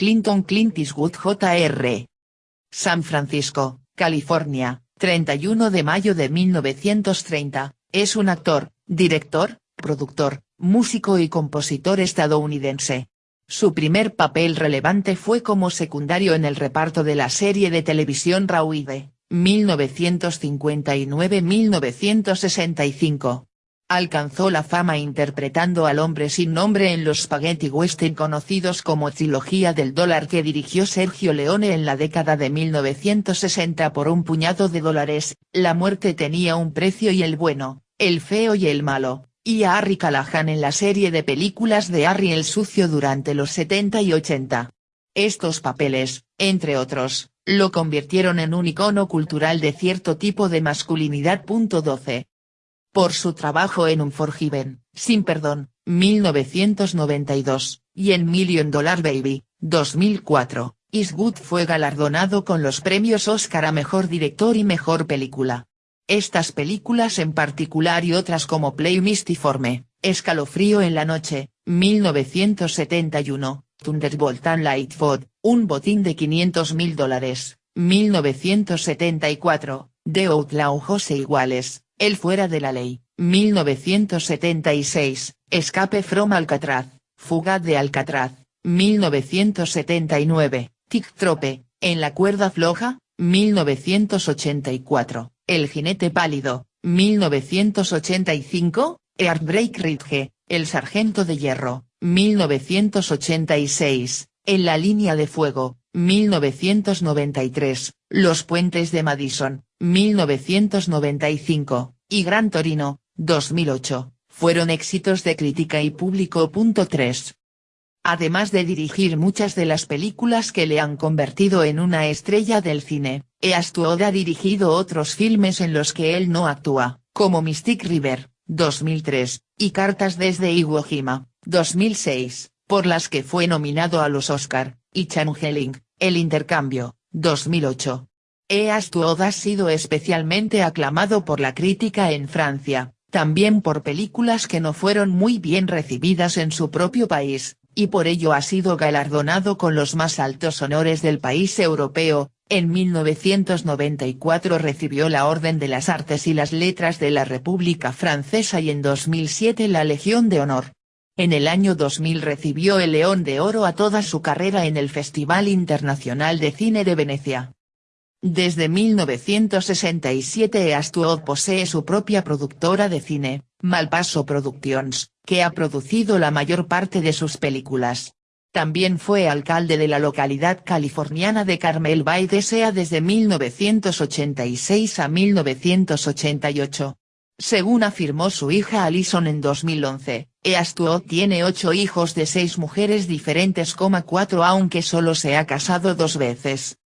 Clinton Clint Eastwood Jr. San Francisco, California, 31 de mayo de 1930, es un actor, director, productor, músico y compositor estadounidense. Su primer papel relevante fue como secundario en el reparto de la serie de televisión Rauide, 1959-1965. Alcanzó la fama interpretando al hombre sin nombre en los spaghetti western conocidos como Trilogía del dólar que dirigió Sergio Leone en la década de 1960 por un puñado de dólares, La muerte tenía un precio y el bueno, el feo y el malo, y a Harry Callahan en la serie de películas de Harry el Sucio durante los 70 y 80. Estos papeles, entre otros, lo convirtieron en un icono cultural de cierto tipo de masculinidad. 12. Por su trabajo en Unforgiven, Sin Perdón, 1992, y en Million Dollar Baby, 2004, Eastwood fue galardonado con los premios Oscar a Mejor Director y Mejor Película. Estas películas en particular y otras como Play Mistiforme, Escalofrío en la noche, 1971, Thunderbolt and Lightfoot, Un botín de 500 mil dólares, 1974, The Outlaw Jose Iguales, El fuera de la ley, 1976, Escape from Alcatraz, Fuga de Alcatraz, 1979, Tic Trope, En la cuerda floja, 1984, el jinete pálido, 1985, Heartbreak Ridge, El sargento de hierro, 1986, En la línea de fuego, 1993, Los puentes de Madison, 1995, y Gran Torino, 2008, fueron éxitos de crítica y público. 3. Además de dirigir muchas de las películas que le han convertido en una estrella del cine, Eastwood ha dirigido otros filmes en los que él no actúa, como Mystic River, 2003, y Cartas desde Iwo Jima, 2006, por las que fue nominado a los Oscar, y Changeling, El Intercambio, 2008. Eastwood ha sido especialmente aclamado por la crítica en Francia, también por películas que no fueron muy bien recibidas en su propio país, y por ello ha sido galardonado con los más altos honores del país europeo, en 1994 recibió la Orden de las Artes y las Letras de la República Francesa y en 2007 la Legión de Honor. En el año 2000 recibió el León de Oro a toda su carrera en el Festival Internacional de Cine de Venecia. Desde 1967 Eastwood posee su propia productora de cine, Malpaso Productions, que ha producido la mayor parte de sus películas. También fue alcalde de la localidad californiana de Carmel Bay Sea desde 1986 a 1988. Según afirmó su hija Alison en 2011, Eastwood tiene ocho hijos de seis mujeres diferentes, cuatro aunque solo se ha casado dos veces.